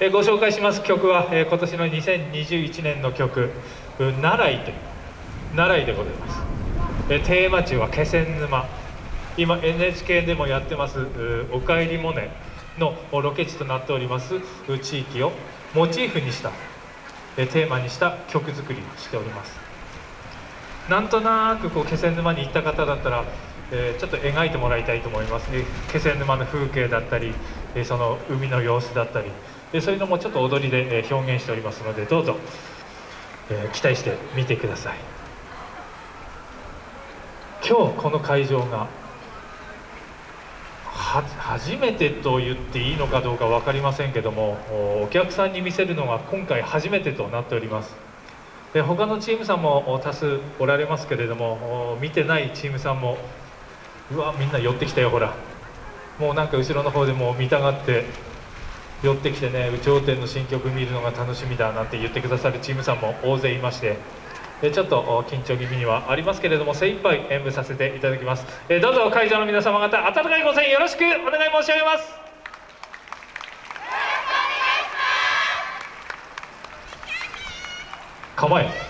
えご紹介します曲は、え今年の2021年の曲「奈良井」という「奈良井」でございます、えテーマ地は気仙沼。今 NHK でもやってます「おかえりモネ」のロケ地となっております地域をモチーフにしたえテーマにした曲作りをしております。なんとなくこう気仙沼に行った方だったら、えー、ちょっと描いてもらいたいと思います、ね、気仙沼の風景だったり、えー、その海の様子だったり、え、そういうのもちょっと踊りでえ表現しておりますのでどうぞ、え期待してみてください。今日この会場が初めてと言っていいのかどうか分かりませんけどもお客さんに見せるのが今回初めてとなっております。で他のチームさんも多数おられますけれども見てないチームさんもうわみんな寄ってきたよほら。もうなんか後ろの方でも見たがって寄ってきてね有頂天の新曲見るのが楽しみだなんて言ってくださるチームさんも大勢いましてえちょっと緊張気味にはありますけれども精一杯演舞させていただきます。えどうぞ会場の皆様方温かいご声援よろしくお願い申し上げます。構え。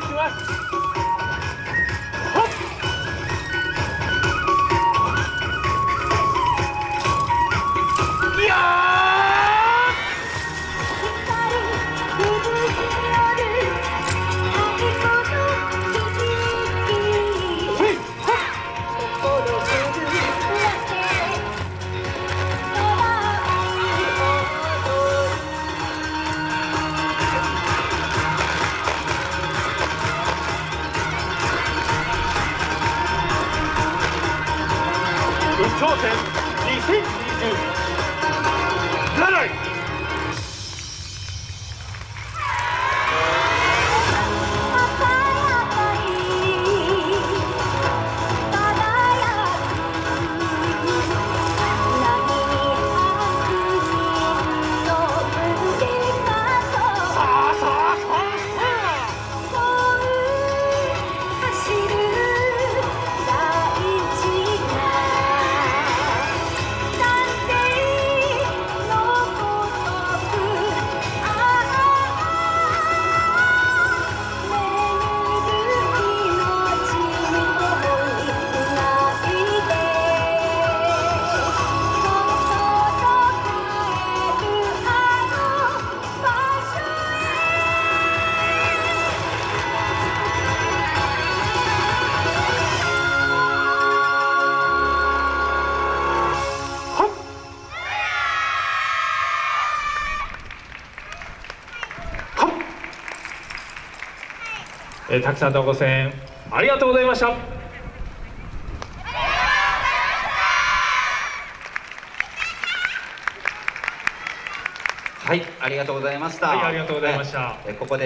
しくお願いしえーたくさんのご声援ありがとうございましたはい、ありがとうございました。はいありがとうございましたえここで